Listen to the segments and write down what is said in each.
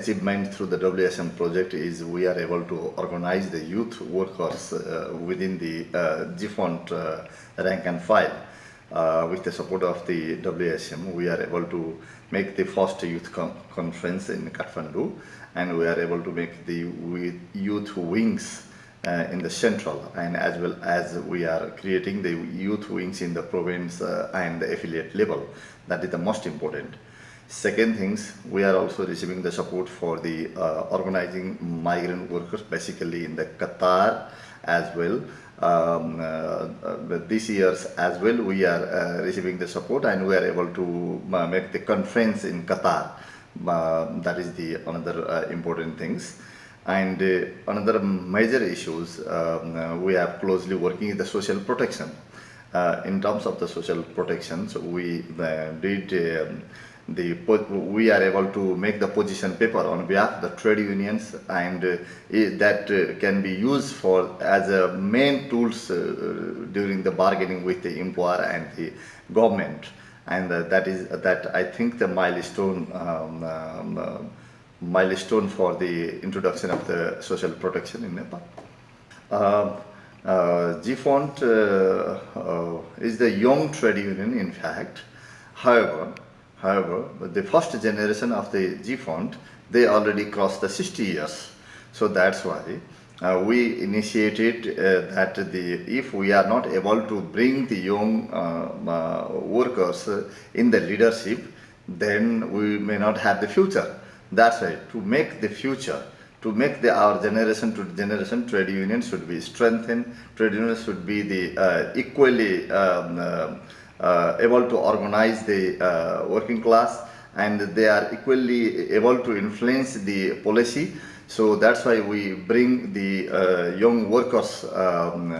achievement through the WSM project is we are able to organize the youth workers uh, within the uh, GFONT uh, rank and file. Uh, with the support of the WSM, we are able to make the first youth con conference in Kathmandu and we are able to make the youth wings uh, in the central and as well as we are creating the youth wings in the province uh, and the affiliate level. That is the most important. Second things, we are also receiving the support for the uh, organizing migrant workers basically in the Qatar as well. Um, uh, this years as well we are uh, receiving the support and we are able to uh, make the conference in Qatar. Uh, that is the another uh, important things. And another major issues um, we are closely working with the social protection. in terms of the social protection, so we did um, the we are able to make the position paper on behalf of the trade unions and uh, that uh, can be used for as a main tools uh, during the bargaining with the employer and the government and uh, that is that I think the milestone um, um, uh, milestone for the introduction of the social protection in Nepal. Um, uh, GFONT is the young trade union in fact however However, the first generation of the G GFONT, they already crossed the 60 years. So that's why uh, we initiated uh, that the if we are not able to bring the young uh, uh workers in the leadership, then we may not have the future. That's why to make the future, to make the, our generation to generation trade unions should be strengthened, trade unions should be the uh, equally um, uh, able to organize the uh, working class and they are equally able to influence the policy. So that's why we bring the uh, young workers, um,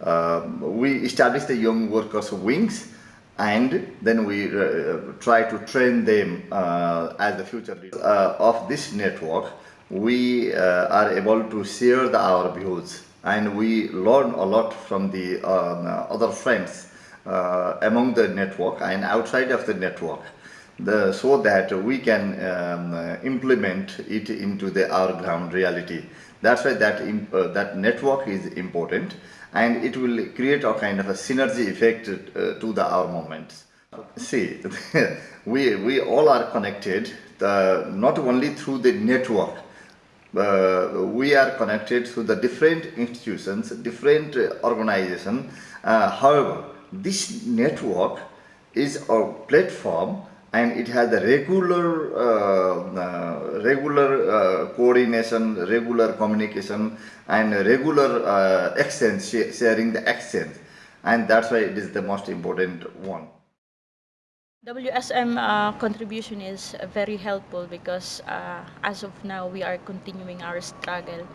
uh, we establish the young workers wings and then we uh, try to train them uh, as the future leaders. of this network, we are able to share the, our views and we learn a lot from the um, other friends uh, among the network and outside of the network the, so that we can um, uh, implement it into the our ground reality. That's why that, uh, that network is important and it will create a kind of a synergy effect uh, to the our moments. See, we, we all are connected uh, not only through the network, uh, we are connected through the different institutions, different organizations. however, this network is a platform and it has a regular uh, uh, regular uh, coordination regular communication and regular uh, exchange sharing the exchange. And that's why it is the most important one. WSM uh, contribution is very helpful because uh, as of now we are continuing our struggle.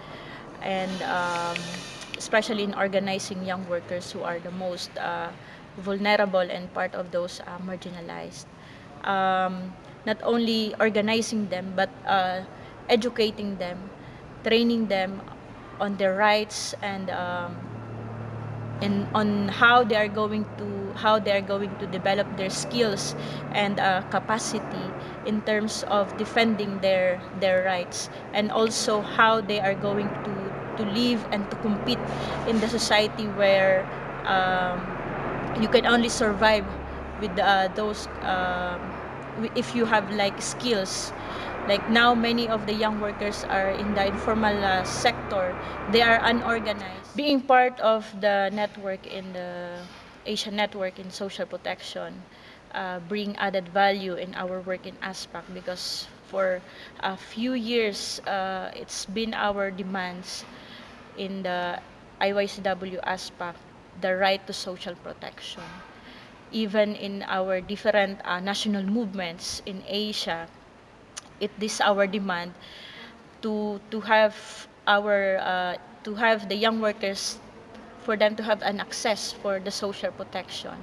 And um, especially in organizing young workers who are the most uh, vulnerable and part of those uh, marginalized. Um, not only organizing them, but uh, educating them, training them on their rights and um, and on how they are going to how they are going to develop their skills and uh, capacity in terms of defending their their rights and also how they are going to to live and to compete in the society where um, you can only survive with uh, those um, if you have like skills. Like now many of the young workers are in the informal uh, sector. They are unorganized. Being part of the network in the asian network in social protection uh, bring added value in our work in ASPAC because for a few years uh, it's been our demands in the IYCW ASPAC the right to social protection. Even in our different uh, national movements in Asia, it is our demand to to have our uh, to have the young workers for them to have an access for the social protection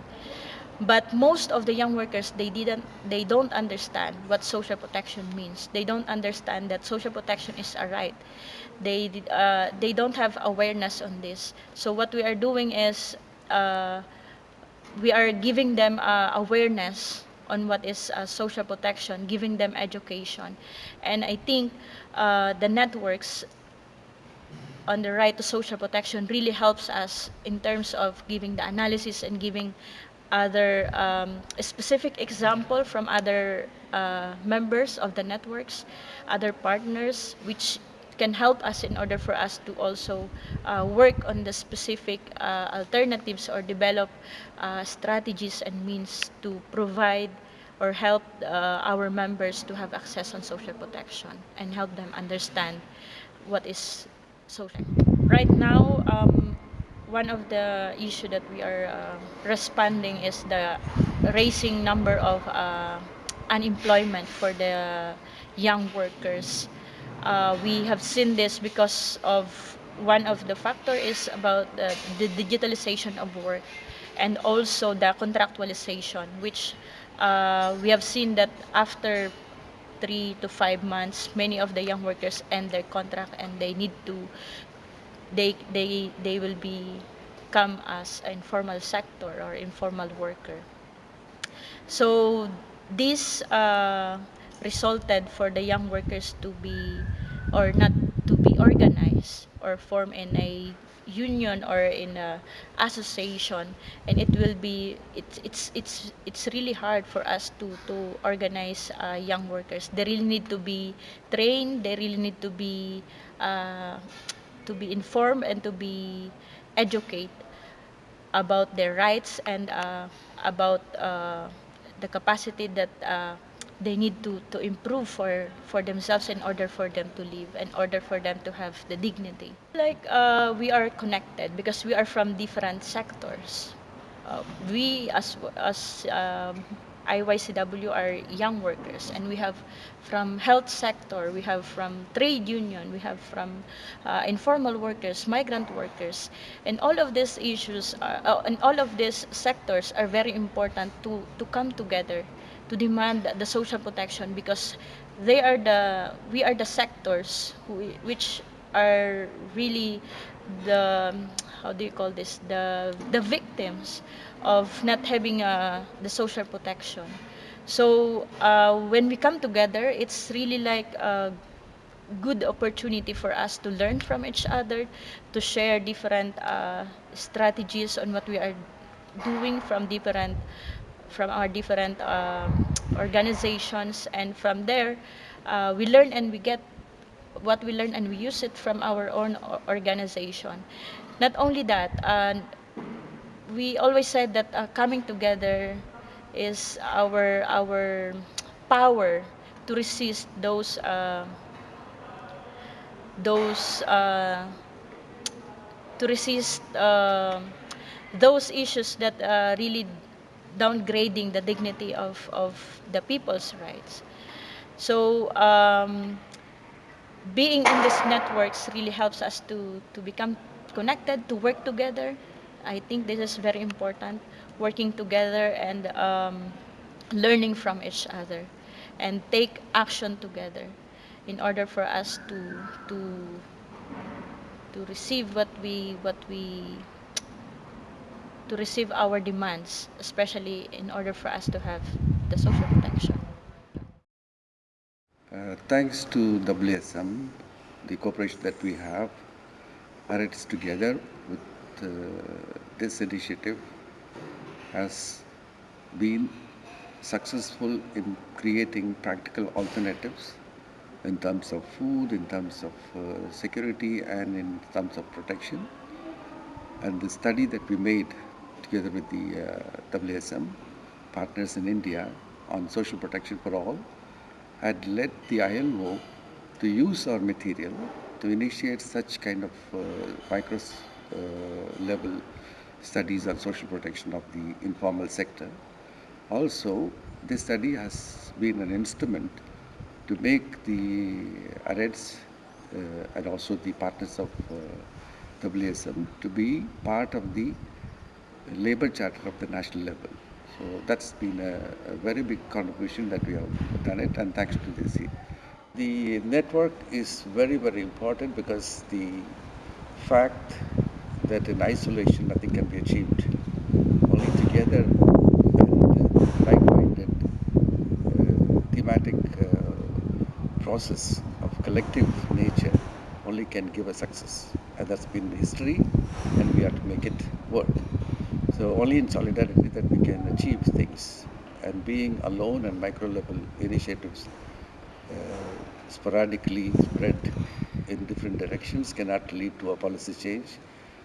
but most of the young workers they didn't they don't understand what social protection means. They don't understand that social protection is a right. They uh, they don't have awareness on this. So what we are doing is uh, we are giving them uh, awareness on what is uh, social protection, giving them education. And I think uh, the networks on the right to social protection really helps us in terms of giving the analysis and giving other um, specific example from other uh, members of the networks, other partners, which can help us in order for us to also uh, work on the specific uh, alternatives or develop uh, strategies and means to provide or help uh, our members to have access on social protection and help them understand what is social. Right now, um, one of the issue that we are uh, responding is the raising number of uh, unemployment for the young workers. Uh, we have seen this because of one of the factor is about the, digitalization of work and also the contractualization, which uh, we have seen that after three to five months, many of the young workers end their contract and they need to, they they they will be come as informal sector or informal worker. So this uh, resulted for the young workers to be or not to be organized or form in a union or in a association. And it will be it's it's it's it's really hard for us to to organize uh, young workers. They really need to be trained. They really need to be uh, to be informed and to be educated about their rights and uh, about uh, the capacity that uh, they need to, to improve for, for themselves in order for them to live, in order for them to have the dignity. Like uh, we are connected because we are from different sectors. Uh, we as as um, IYCW are young workers and we have from health sector, we have from trade union, we have from uh, informal workers, migrant workers, and all of these issues are, uh, and all of these sectors are very important to, to come together to demand the social protection because they are the we are the sectors who, which are really the how do you call this the the victims of not having uh, the social protection. So uh, when we come together it's really like a good opportunity for us to learn from each other to share different uh, strategies on what we are doing from different from our different um, organizations. And from there uh, we learn and we get what we learn and we use it from our own organization not only that uh, we always said that uh, coming together is our our power to resist those uh, those uh, to resist uh, those issues that uh, really downgrading the dignity of, of the people's rights. So um, being in these networks really helps us to, to become connected, to work together. I think this is very important, working together and um, learning from each other and take action together in order for us to, to, to receive what we, what we to receive our demands, especially in order for us to have the social protection. Uh, thanks to WSM, the cooperation that we have, AREDS together with uh, this initiative has been successful in creating practical alternatives in terms of food, in terms of uh, security, and in terms of protection. And the study that we made together with the uh, WSM partners in India on social protection for all had led the ILO to use our material to initiate such kind of uh, micro uh, level studies on social protection of the informal sector. Also, this study has been an instrument to make the AREDS uh, and also the partners of uh, WSM to be part of the labor charter of the national level. So that's been a, a very big contribution that we have done it and thanks to this. The network is very, very important because the fact that in isolation nothing can be achieved. Only together and uh, like-minded uh, thematic uh, process of collective nature only can give a success. And that's been history and we have to make it work. So only in solidarity that we can achieve things. And being alone and micro level initiatives uh, sporadically spread in different directions cannot lead to a policy change.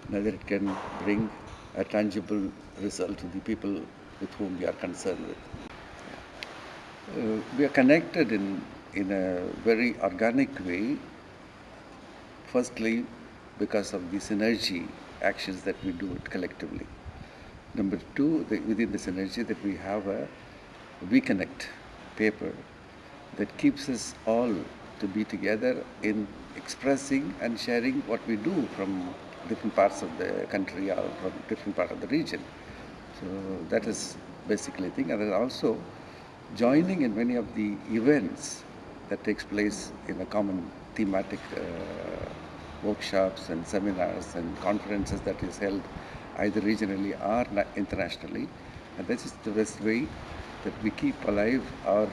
Neither it can bring a tangible result to the people with whom we are concerned with. Uh, we are connected in, in a very organic way. Firstly, because of the synergy actions that we do it collectively. Number two, the, within this energy that we have a We Connect paper that keeps us all to be together in expressing and sharing what we do from different parts of the country or from different part of the region. So that is basically the thing. And then also joining in many of the events that takes place in a common thematic uh, workshops and seminars and conferences that is held either regionally or internationally. And this is the best way that we keep alive our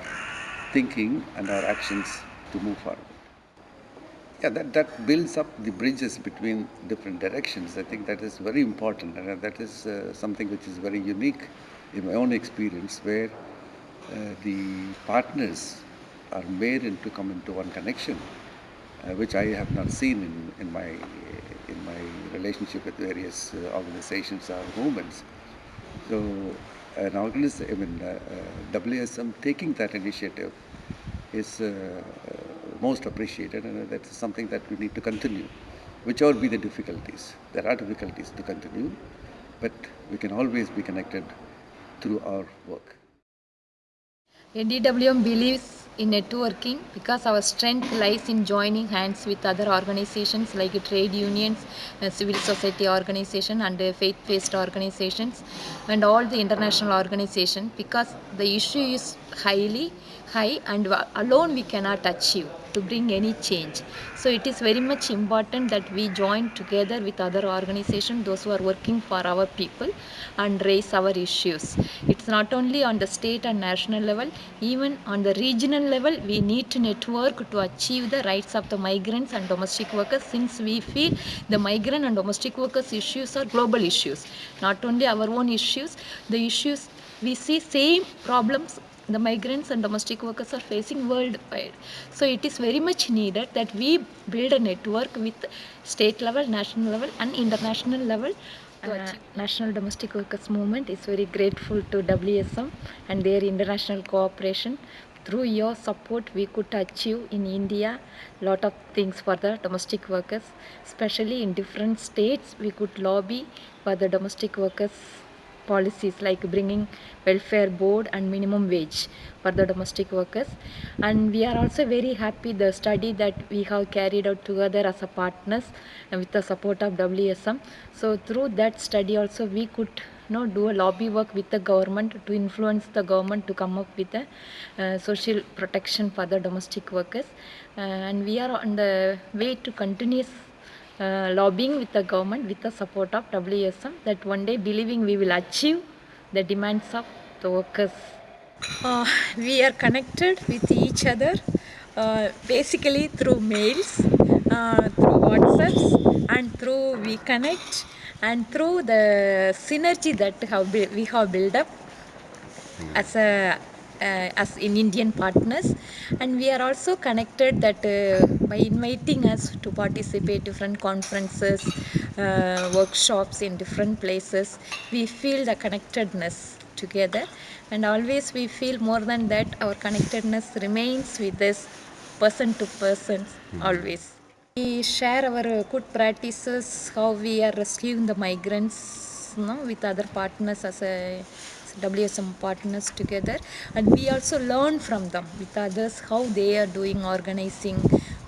thinking and our actions to move forward. Yeah, that, that builds up the bridges between different directions. I think that is very important and that is uh, something which is very unique in my own experience where uh, the partners are made into come into one connection, uh, which I have not seen in, in my my relationship with various uh, organizations or movements. So, an organization, I mean, uh, uh, WSM taking that initiative is most appreciated, and that's something that we need to continue, whichever be the difficulties. There are difficulties to continue, but we can always be connected through our work. DWM believes in networking because our strength lies in joining hands with other organizations like trade unions, uh, civil society organization and uh, faith-based organizations and all the international organizations because the issue is highly high and alone we cannot achieve to bring any change. So it is very much important that we join together with other organizations, those who are working for our people and raise our issues. It's not only on the state and national level, even on the regional level, we need to network to achieve the rights of the migrants and domestic workers since we feel the migrant and domestic workers issues are global issues. Not only our own issues, the issues we see same problems the migrants and domestic workers are facing worldwide. So it is very much needed that we build a network with state level, national level and international level. Uh, National Domestic Workers Movement is very grateful to WSM and their international cooperation. Through your support, we could achieve in India lot of things for the domestic workers, especially in different states. We could lobby for the domestic workers policies like bringing welfare board and minimum wage for the domestic workers. And we are also very happy the study that we have carried out together as a partners and with the support of WSM so through that study also we could know, do a lobby work with the government to influence the government to come up with a uh, social protection for the domestic workers. Uh, and we are on the way to continuous uh, lobbying with the government with the support of WSM that one day believing we will achieve the demands of the workers. Uh, we are connected with each other uh, basically through mails, uh, through WhatsApps and through We Connect and through the synergy that have we have built up as a uh, as in Indian partners and we are also connected that uh, by inviting us to participate different conferences uh, workshops in different places. We feel the connectedness together. And always we feel more than that our connectedness remains with us person to person mm-hmm. always. We share our good practices how we are rescuing the migrants you know, with other partners as a WSM partners together. And we also learn from them with others how they are doing organizing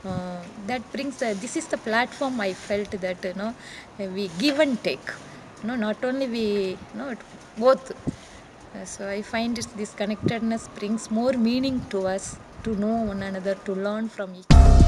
uh, that brings this is the platform I felt that you know we give and take. You know not only we you know both. Uh, so I find this connectedness brings more meaning to us to know one another to learn from each other